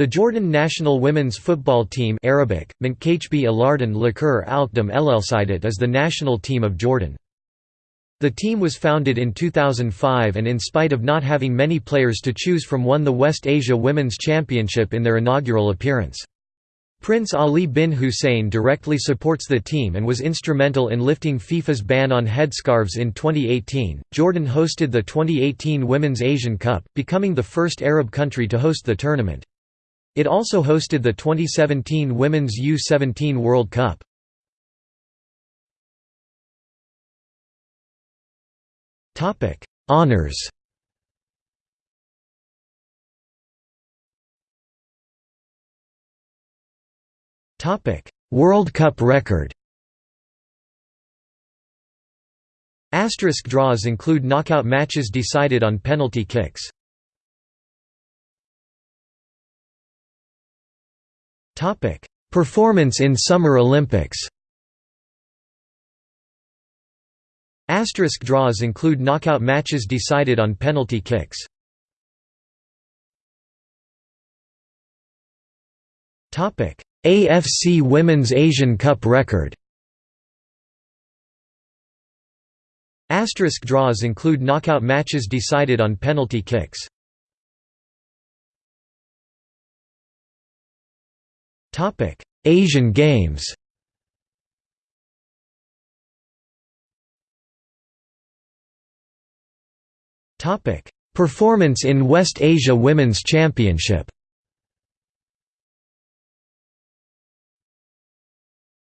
The Jordan national women's football team Arabic, Mankachbi Alardan Lakur Alkdam Elelsidat is the national team of Jordan. The team was founded in 2005 and in spite of not having many players to choose from won the West Asia Women's Championship in their inaugural appearance. Prince Ali bin Hussein directly supports the team and was instrumental in lifting FIFA's ban on headscarves in 2018. Jordan hosted the 2018 Women's Asian Cup, becoming the first Arab country to host the tournament. It also hosted the 2017 Women's U-17 World Cup. Topic: Honours Topic: World Cup record Asterisk draws include knockout matches decided on penalty kicks. Performance in Summer Olympics Asterisk draws include knockout matches decided on penalty kicks. AFC Women's Asian Cup record Asterisk draws include knockout matches decided on penalty kicks. Topic: Asian Games. Topic: Performance in West Asia Women's Championship.